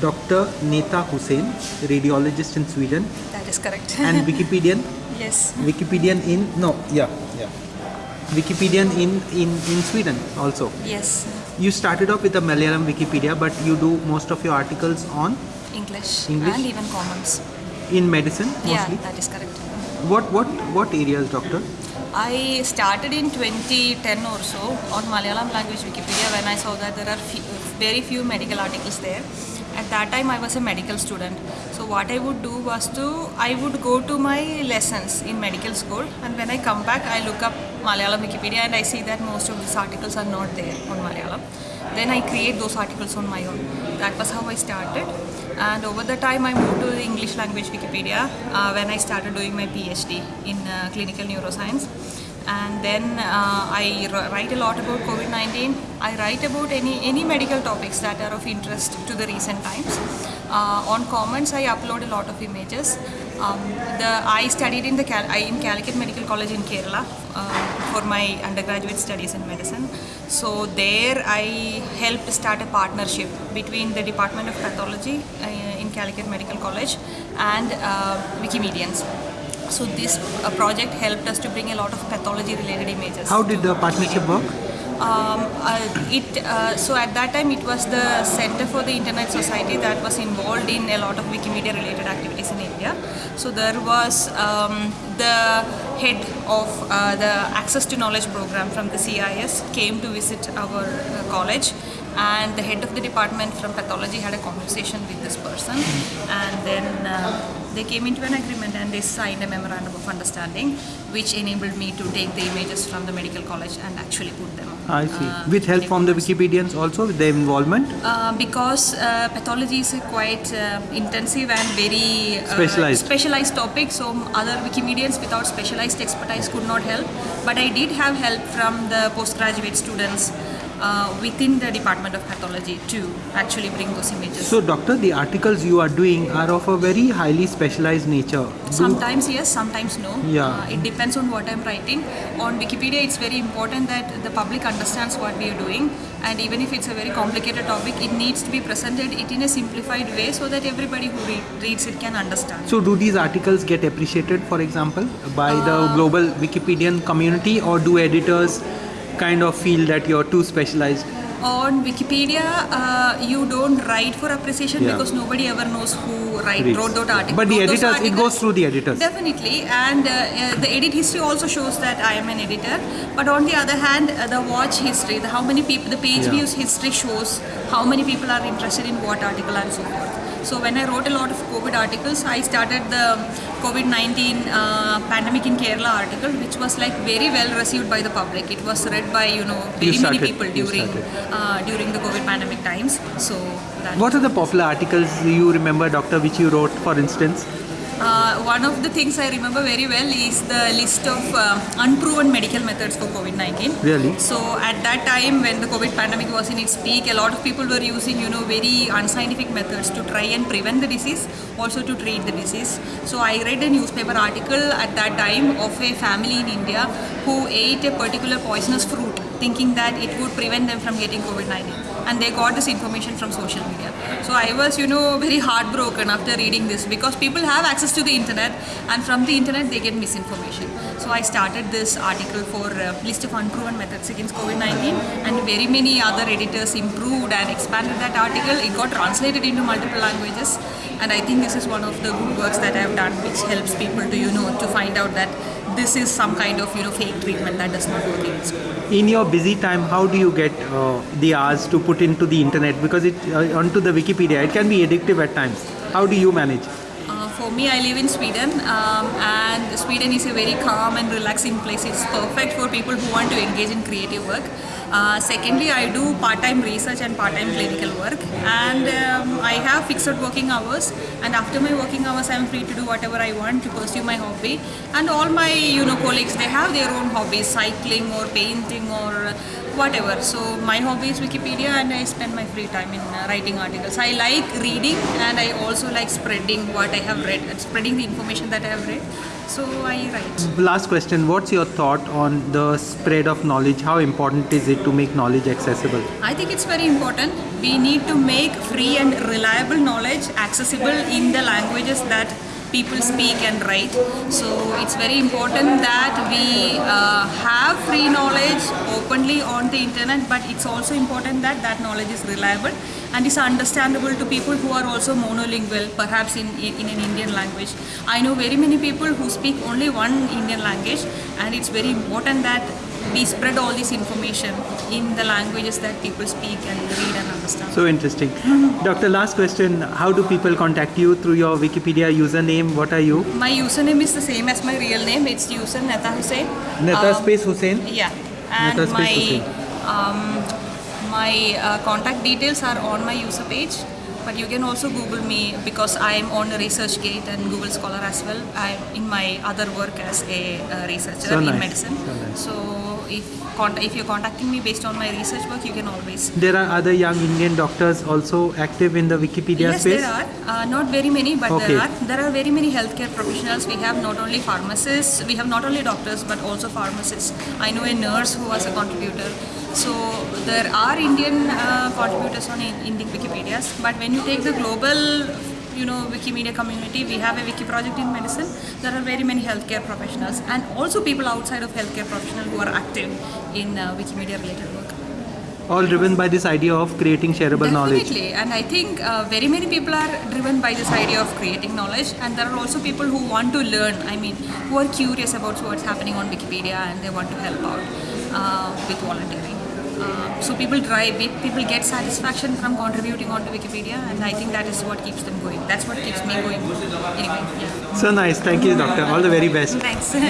Dr. Netha Hussain, radiologist in Sweden, That is correct. and Wikipedian. yes. Wikipedian in no, yeah, yeah. Wikipedian in in in Sweden also. Yes. You started off with the Malayalam Wikipedia, but you do most of your articles on English, English? and even commons. in medicine Yeah, mostly. that is correct. What what what areas, doctor? I started in 2010 or so on Malayalam language Wikipedia when I saw that there are few, very few medical articles there. At that time, I was a medical student. So what I would do was to I would go to my lessons in medical school, and when I come back, I look up Malayalam Wikipedia and I see that most of these articles are not there on Malayalam. Then I create those articles on my own. That was how I started. And over the time, I moved to the English language Wikipedia uh, when I started doing my PhD in uh, clinical neuroscience. And then uh, I write a lot about COVID-19. I write about any any medical topics that are of interest to the recent times. Uh, on Commons, I upload a lot of images. Um, the I studied in the Cal- in Calicut Medical College in Kerala uh, for my undergraduate studies in medicine. So there I helped start a partnership between the Department of Pathology uh, in Calicut Medical College and uh, Wikimedians. So this uh, project helped us to bring a lot of pathology related images. How did the partnership work? Um, uh, it uh, so at that time it was the Center for the Internet Society that was involved in a lot of Wikimedia related activities in India. So there was um, the head of uh, the Access to Knowledge program from the CIS came to visit our uh, college and the head of the department from pathology had a conversation with this person and then uh, they came into an agreement and they signed a memorandum of understanding which enabled me to take the images from the medical college and actually put them I see. uh, with help from the. Wikipedians also, with their involvement. Uh, because uh, pathology is a quite uh, intensive and very uh, Specialized. specialized topic, so other Wikimedians without specialized expertise could not help. But I did have help from the postgraduate students uh, within the Department of Pathology to actually bring those images. So, doctor, the articles you are doing are of a very highly specialized nature. Do- Sometimes yes, sometimes no. Yeah. Uh, it depends on what I'm writing. On Wikipedia, it's very important that the public understands what we are doing, and even if it's a very complicated topic, it needs to be presented it in a simplified way so that everybody who read, reads it can understand. So, do these articles get appreciated, for example, by the Uh, global Wikipedian community, or do editors kind of feel that you're too specialized? on Wikipedia, uh, you don't write for appreciation Yeah. because nobody ever knows who write, Reads. wrote that article. But the editors, it goes through the editors. Definitely, and uh, uh, the edit history also shows that I am an editor. But on the other hand, uh, the watch history, the how many people, the page Yeah. views history shows how many people are interested in what article and so forth. So when I wrote a lot of COVID articles, I started the COVID-19 uh, pandemic in Kerala article, which was like very well received by the public. It was read by you know very many started- people during uh, during the COVID pandemic times. So What are the popular articles you remember, doctor, which you wrote, for instance? One of the things I remember very well is the list of uh, unproven medical methods for COVID-19. Really? So at that time, when the COVID pandemic was in its peak, a lot of people were using, you know, very unscientific methods to try and prevent the disease, also to treat the disease. So I read a newspaper article at that time of a family in India who ate a particular poisonous fruit, thinking that it would prevent them from getting COVID-19, and they got this information from social media. So I was, you know, very heartbroken after reading this because people have access to the internet, and from the internet they get misinformation. So I started this article for uh, list of unproven methods against COVID-19, and very many other editors improved and expanded that article. It got translated into multiple languages, and I think this is one of the good works that I have done, which helps people to, you know, to find out that this is some kind of, you know, fake treatment that does not work in school. In your busy time, how do you get uh, the hours to put into the internet? Because it uh, onto the Wikipedia, it can be addictive at times. How do you manage? Uh, for me, I live in Sweden, um, and Sweden is a very calm and relaxing place. It's perfect for people who want to engage in creative work. Uh, secondly, I do part-time research and part-time clinical work, and um, I have fixed working hours. And after my working hours, I am free to do whatever I want to pursue my hobby. And all my, you know, colleagues they have their own hobbies, cycling or painting or whatever. So my hobby is Wikipedia, and I spend my free time in uh, writing articles. I like reading, and I also like spreading what I have read, and spreading the information that I have read. So I write. Last question What's your thought on the spread of knowledge? How important is it to make knowledge accessible? I think it's very important we need to make free and reliable knowledge accessible in the languages that people speak and write. So it's very important that we uh, have free knowledge openly on the internet, but it's also important that that knowledge is reliable and is understandable to people who are also monolingual, perhaps in, in, an Indian language. I know very many people who speak only one Indian language, and it's very important that we spread all this information in the languages that people speak and read and understand. So interesting. Doctor, last question. How do people contact you through your Wikipedia username? What are you? my username is the same as my real name. It's user Netha Hussain. Netha Um, space Hussain? Yeah, and Netha space my Hussain. um, my uh, contact details are on my user page. But you can also Google me because I am on ResearchGate and Google Scholar as well. I'm in my other work as a uh, researcher So in nice, medicine. so nice. So if if you're contacting me based on my research work, you can always There are other young Indian doctors also active in the Wikipedia yes, space? there are. Uh, not very many, but Okay. there are. There are very many healthcare professionals. We have not only pharmacists, we have not only doctors, but also pharmacists. I know a nurse who was a contributor. So there are Indian uh, contributors on in, Indian Wikipedias. But when you take the global, you know, Wikimedia community, we have a wiki project in medicine. There are very many healthcare professionals and also people outside of healthcare professionals who are active in uh, Wikimedia related work. All driven by this idea of creating shareable knowledge. Definitely, and I think uh, very many people are driven by this idea of creating knowledge, and there are also people who want to learn. I mean, who are curious about what's happening on Wikipedia and they want to help out uh, with volunteering. Uh, so people drive it, people get satisfaction from contributing onto Wikipedia, and I think that is what keeps them going. That's what keeps me going. Anyway, yeah. So nice. Thank you, doctor. All the very best. Thanks.